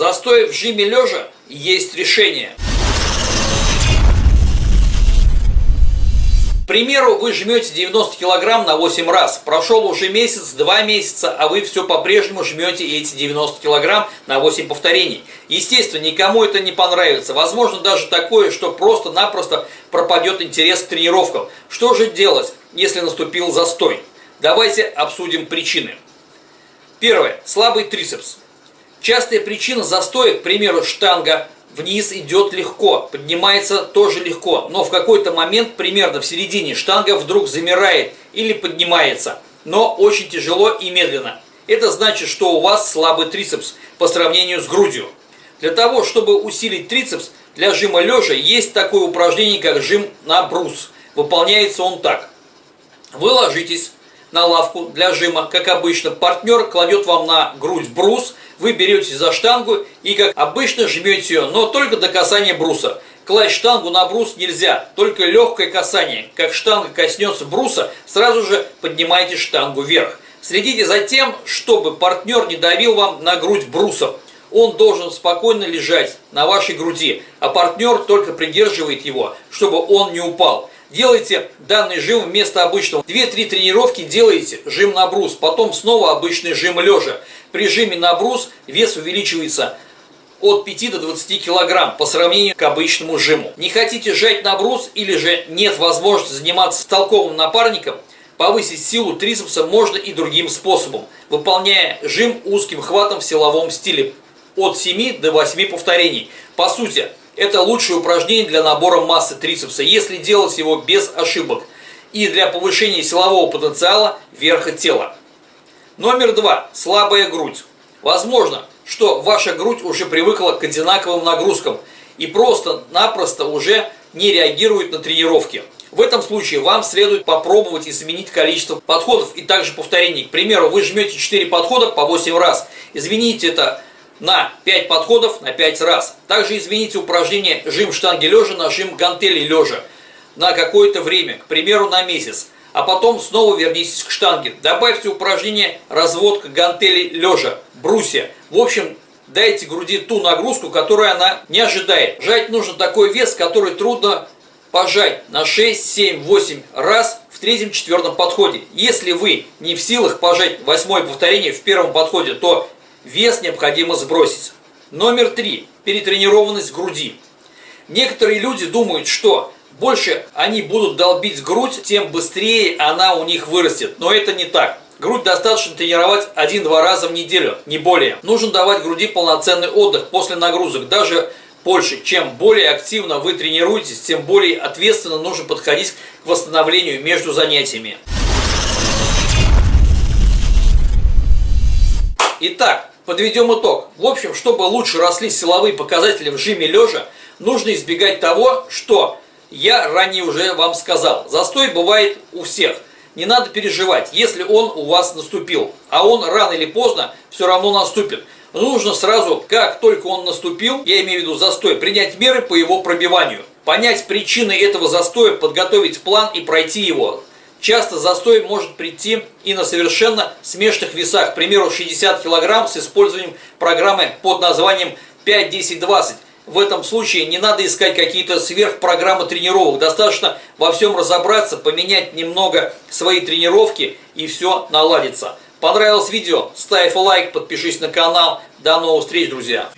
Застой в жиме лежа есть решение. К примеру, вы жмете 90 кг на 8 раз. Прошел уже месяц, 2 месяца, а вы все по-прежнему жмете эти 90 кг на 8 повторений. Естественно, никому это не понравится. Возможно даже такое, что просто-напросто пропадет интерес к тренировкам. Что же делать, если наступил застой? Давайте обсудим причины. Первое. Слабый трицепс. Частая причина застоя, к примеру, штанга вниз идет легко, поднимается тоже легко, но в какой-то момент, примерно в середине, штанга вдруг замирает или поднимается, но очень тяжело и медленно. Это значит, что у вас слабый трицепс по сравнению с грудью. Для того, чтобы усилить трицепс, для жима лежа есть такое упражнение, как жим на брус. Выполняется он так. Вы ложитесь на лавку для жима, как обычно. Партнер кладет вам на грудь брус, вы берете за штангу и, как обычно, жмете ее, но только до касания бруса. Класть штангу на брус нельзя, только легкое касание. Как штанга коснется бруса, сразу же поднимайте штангу вверх. Следите за тем, чтобы партнер не давил вам на грудь брусом. Он должен спокойно лежать на вашей груди, а партнер только придерживает его, чтобы он не упал. Делайте данный жим вместо обычного. 2-3 тренировки делаете жим на брус, потом снова обычный жим лежа. При жиме на брус вес увеличивается от 5 до 20 килограмм по сравнению к обычному жиму. Не хотите жать на брус или же нет возможности заниматься с толковым напарником, повысить силу трицепса можно и другим способом, выполняя жим узким хватом в силовом стиле от 7 до 8 повторений. По сути, это лучшее упражнение для набора массы трицепса, если делать его без ошибок и для повышения силового потенциала верха тела. Номер два. Слабая грудь. Возможно, что ваша грудь уже привыкла к одинаковым нагрузкам и просто-напросто уже не реагирует на тренировки. В этом случае вам следует попробовать изменить количество подходов и также повторений. К примеру, вы жмете 4 подхода по 8 раз. Измените это на 5 подходов на 5 раз. Также измените упражнение жим штанги лежа на жим гантели лежа на какое-то время, к примеру на месяц. А потом снова вернитесь к штанге. Добавьте упражнение разводка гантелей лежа, брусья. В общем, дайте груди ту нагрузку, которую она не ожидает. Жать нужно такой вес, который трудно пожать на 6, 7, 8 раз в третьем-четвертом подходе. Если вы не в силах пожать восьмое повторение в первом подходе, то Вес необходимо сбросить. Номер три. Перетренированность груди. Некоторые люди думают, что больше они будут долбить грудь, тем быстрее она у них вырастет. Но это не так. Грудь достаточно тренировать один-два раза в неделю, не более. Нужно давать груди полноценный отдых после нагрузок, даже больше. Чем более активно вы тренируетесь, тем более ответственно нужно подходить к восстановлению между занятиями. Итак, Подведем итог. В общем, чтобы лучше росли силовые показатели в жиме лежа, нужно избегать того, что я ранее уже вам сказал. Застой бывает у всех. Не надо переживать, если он у вас наступил. А он рано или поздно все равно наступит. Нужно сразу, как только он наступил, я имею в виду застой, принять меры по его пробиванию. Понять причины этого застоя, подготовить план и пройти его. Часто застой может прийти и на совершенно смешных весах, к примеру 60 кг с использованием программы под названием 5-10-20. В этом случае не надо искать какие-то сверхпрограммы тренировок, достаточно во всем разобраться, поменять немного свои тренировки и все наладится. Понравилось видео? Ставь лайк, подпишись на канал. До новых встреч, друзья!